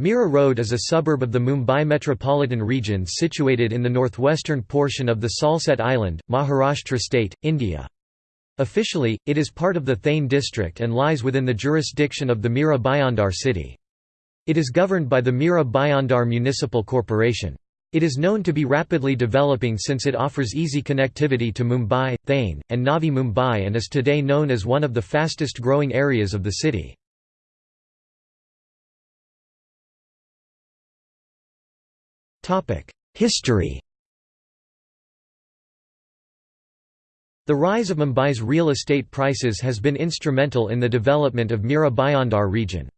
Mira Road is a suburb of the Mumbai metropolitan region situated in the northwestern portion of the Salsette Island, Maharashtra state, India. Officially, it is part of the Thane district and lies within the jurisdiction of the Mira Bhayandar city. It is governed by the Mira Bhayandar Municipal Corporation. It is known to be rapidly developing since it offers easy connectivity to Mumbai, Thane, and Navi Mumbai and is today known as one of the fastest growing areas of the city. History The rise of Mumbai's real estate prices has been instrumental in the development of Mira Bhayandar region.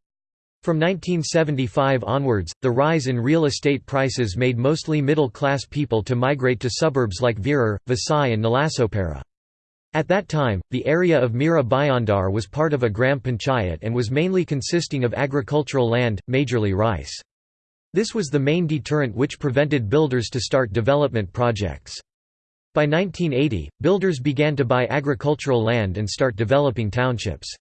From 1975 onwards, the rise in real estate prices made mostly middle-class people to migrate to suburbs like Virar, Vasai and Nalasopara. At that time, the area of Mira Bhayandar was part of a gram panchayat and was mainly consisting of agricultural land, majorly rice. This was the main deterrent which prevented builders to start development projects. By 1980, builders began to buy agricultural land and start developing townships.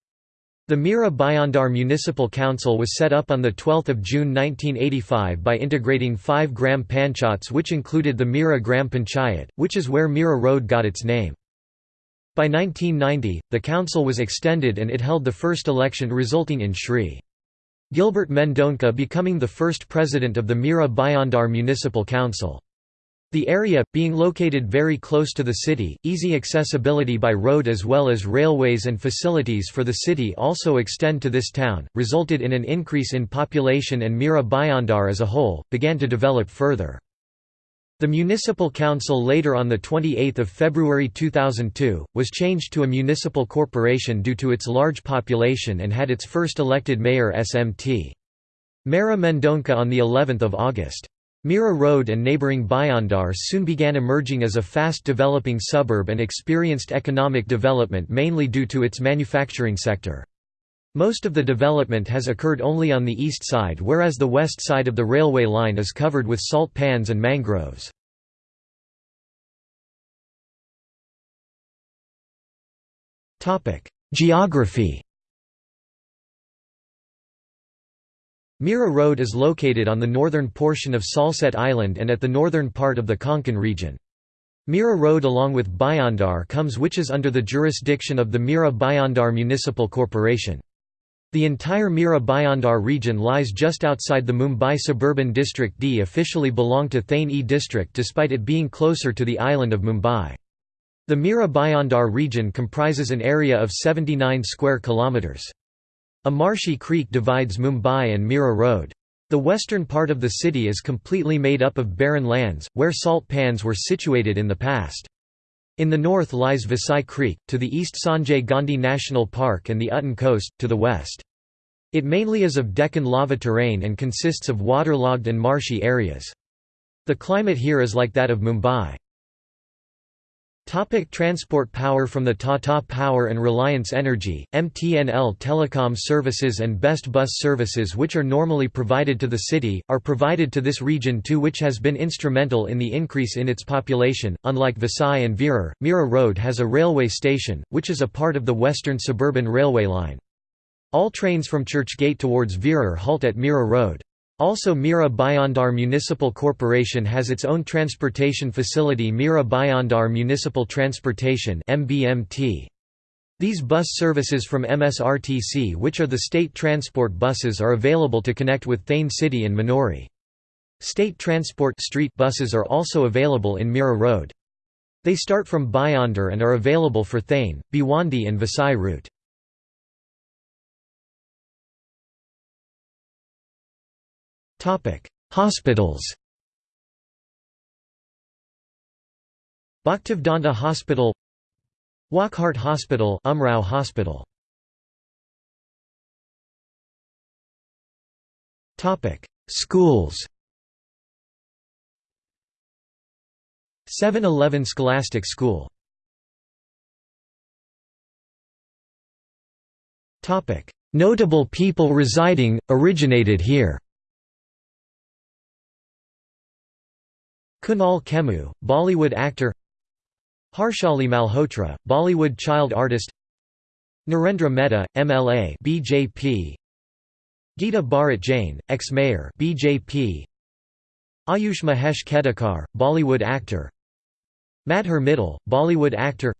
The Mira Bhayandar Municipal Council was set up on 12 June 1985 by integrating five gram Panchayats which included the Mira Gram Panchayat, which is where Mira Road got its name. By 1990, the council was extended and it held the first election resulting in Shri. Gilbert Mendonca becoming the first president of the Mira Bhayandar Municipal Council. The area, being located very close to the city, easy accessibility by road as well as railways and facilities for the city also extend to this town, resulted in an increase in population and Mira Bhayandar as a whole, began to develop further. The municipal council later on 28 February 2002, was changed to a municipal corporation due to its large population and had its first elected mayor SMT. Mara Mendonca on of August. Mira Road and neighbouring Bhayandar soon began emerging as a fast developing suburb and experienced economic development mainly due to its manufacturing sector. Most of the development has occurred only on the east side whereas the west side of the railway line is covered with salt pans and mangroves. Geography Mira Road is located on the northern portion of Salsette Island and at the northern part of the Konkan region. Mira Road along with Bhayandar comes which is under the jurisdiction of the Mira Bhayandar Municipal Corporation. The entire Mira Bhayandar region lies just outside the Mumbai Suburban District D officially belong to Thane E district despite it being closer to the island of Mumbai. The Mira Bhayandar region comprises an area of 79 square kilometres. A marshy creek divides Mumbai and Mira Road. The western part of the city is completely made up of barren lands, where salt pans were situated in the past. In the north lies Vasai Creek, to the east Sanjay Gandhi National Park and the Uttan Coast, to the west. It mainly is of Deccan lava terrain and consists of waterlogged and marshy areas. The climate here is like that of Mumbai. Topic transport Power from the Tata Power and Reliance Energy, MTNL Telecom Services and Best Bus Services which are normally provided to the city, are provided to this region too which has been instrumental in the increase in its population. Unlike Vasai and Virar, Mira Road has a railway station, which is a part of the Western Suburban Railway line. All trains from Churchgate towards Virar halt at Mira Road. Also Mira Bhayandar Municipal Corporation has its own transportation facility Mira Bhayandar Municipal Transportation These bus services from MSRTC which are the state transport buses are available to connect with Thane City and Manori. State transport street buses are also available in Mira Road. They start from Bhayandar and are available for Thane, Bhiwandi and Vasai route. Hospitals Bhaktivedanta Hospital Wockhardt Hospital Umrao Hospital. Topic. Schools 711 Scholastic School. Topic. Notable people residing, originated here Kunal Khemu, Bollywood actor Harshali Malhotra, Bollywood child artist Narendra Mehta, MLA BJP Geeta Bharat Jain, ex-mayor BJP Ayush Mahesh Khedekar, Bollywood actor Madhur Mittal, Bollywood actor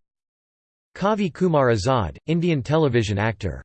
Kavi Kumar Azad, Indian television actor